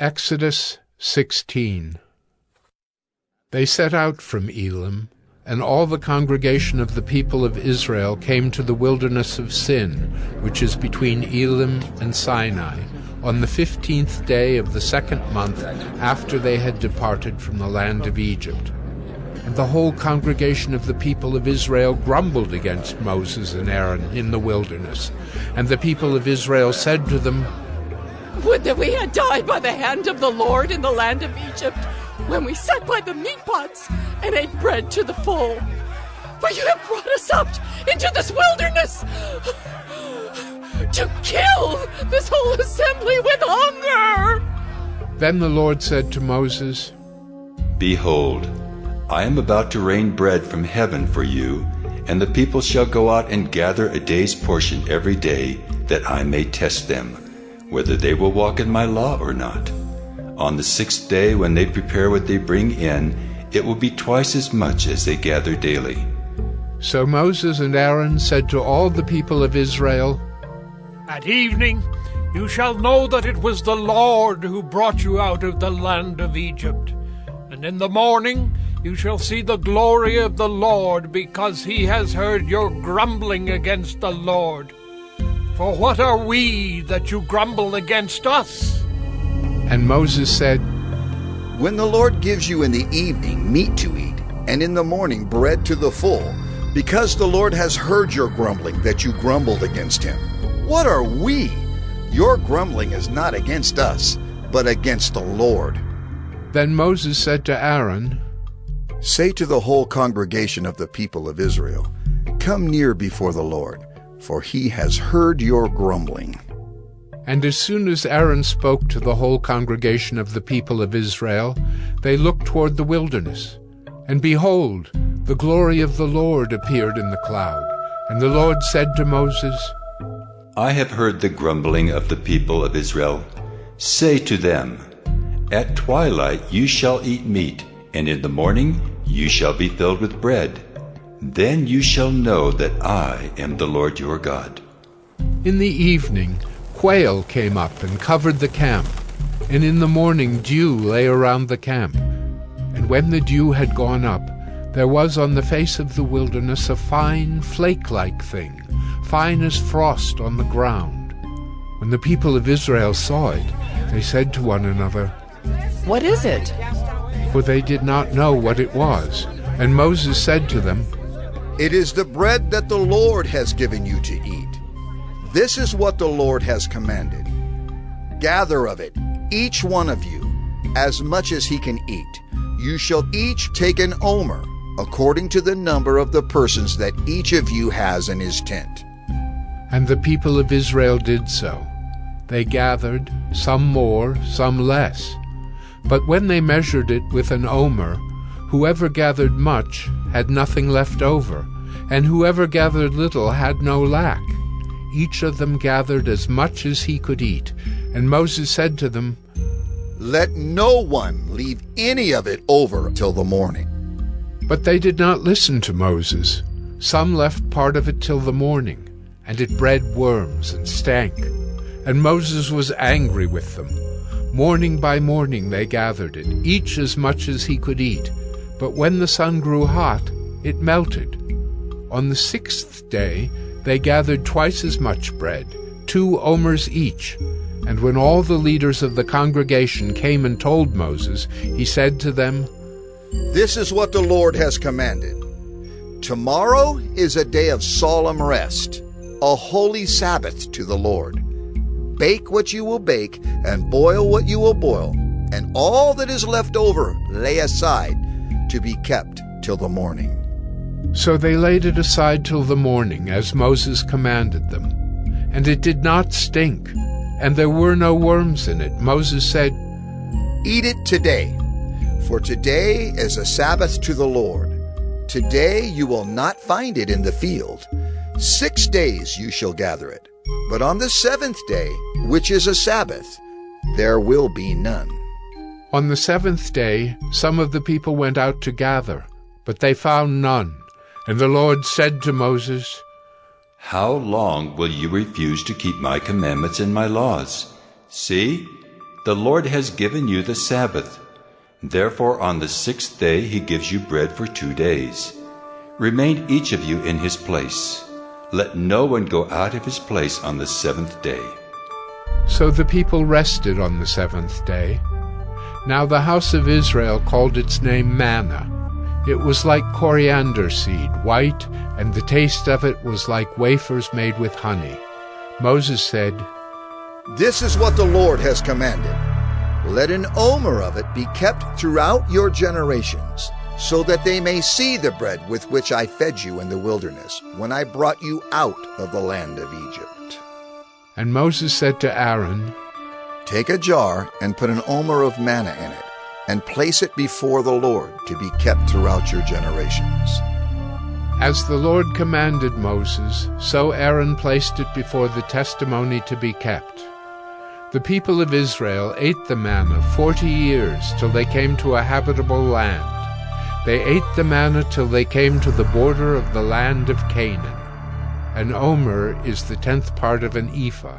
Exodus 16 They set out from Elim, and all the congregation of the people of Israel came to the wilderness of Sin, which is between Elim and Sinai, on the fifteenth day of the second month after they had departed from the land of Egypt. And the whole congregation of the people of Israel grumbled against Moses and Aaron in the wilderness. And the people of Israel said to them, would that we had died by the hand of the Lord in the land of Egypt, when we sat by the meat pots and ate bread to the full. For you have brought us up into this wilderness to kill this whole assembly with hunger. Then the Lord said to Moses, Behold, I am about to rain bread from heaven for you, and the people shall go out and gather a day's portion every day, that I may test them whether they will walk in my law or not. On the sixth day, when they prepare what they bring in, it will be twice as much as they gather daily. So Moses and Aaron said to all the people of Israel, At evening you shall know that it was the Lord who brought you out of the land of Egypt. And in the morning you shall see the glory of the Lord, because he has heard your grumbling against the Lord. For what are we that you grumble against us? And Moses said, When the Lord gives you in the evening meat to eat, and in the morning bread to the full, because the Lord has heard your grumbling that you grumbled against him. What are we? Your grumbling is not against us, but against the Lord. Then Moses said to Aaron, Say to the whole congregation of the people of Israel, Come near before the Lord for he has heard your grumbling. And as soon as Aaron spoke to the whole congregation of the people of Israel, they looked toward the wilderness. And behold, the glory of the Lord appeared in the cloud. And the Lord said to Moses, I have heard the grumbling of the people of Israel. Say to them, At twilight you shall eat meat, and in the morning you shall be filled with bread then you shall know that I am the Lord your God. In the evening, quail came up and covered the camp, and in the morning dew lay around the camp. And when the dew had gone up, there was on the face of the wilderness a fine flake-like thing, fine as frost on the ground. When the people of Israel saw it, they said to one another, What is it? For they did not know what it was. And Moses said to them, it is the bread that the Lord has given you to eat. This is what the Lord has commanded. Gather of it, each one of you, as much as he can eat. You shall each take an omer, according to the number of the persons that each of you has in his tent. And the people of Israel did so. They gathered, some more, some less. But when they measured it with an omer, Whoever gathered much had nothing left over, and whoever gathered little had no lack. Each of them gathered as much as he could eat. And Moses said to them, Let no one leave any of it over till the morning. But they did not listen to Moses. Some left part of it till the morning, and it bred worms and stank. And Moses was angry with them. Morning by morning they gathered it, each as much as he could eat but when the sun grew hot, it melted. On the sixth day they gathered twice as much bread, two omers each. And when all the leaders of the congregation came and told Moses, he said to them, This is what the Lord has commanded. Tomorrow is a day of solemn rest, a holy Sabbath to the Lord. Bake what you will bake, and boil what you will boil, and all that is left over lay aside to be kept till the morning. So they laid it aside till the morning, as Moses commanded them. And it did not stink, and there were no worms in it. Moses said, Eat it today, for today is a Sabbath to the Lord. Today you will not find it in the field. Six days you shall gather it, but on the seventh day, which is a Sabbath, there will be none. On the seventh day some of the people went out to gather, but they found none. And the Lord said to Moses, How long will you refuse to keep my commandments and my laws? See, The Lord has given you the Sabbath. Therefore, on the sixth day he gives you bread for two days. Remain each of you in his place. Let no one go out of his place on the seventh day. So the people rested on the seventh day. Now the house of Israel called its name manna. It was like coriander seed, white, and the taste of it was like wafers made with honey. Moses said, This is what the Lord has commanded. Let an omer of it be kept throughout your generations, so that they may see the bread with which I fed you in the wilderness, when I brought you out of the land of Egypt. And Moses said to Aaron, Take a jar and put an omer of manna in it, and place it before the Lord to be kept throughout your generations. As the Lord commanded Moses, so Aaron placed it before the testimony to be kept. The people of Israel ate the manna forty years till they came to a habitable land. They ate the manna till they came to the border of the land of Canaan. An omer is the tenth part of an ephah.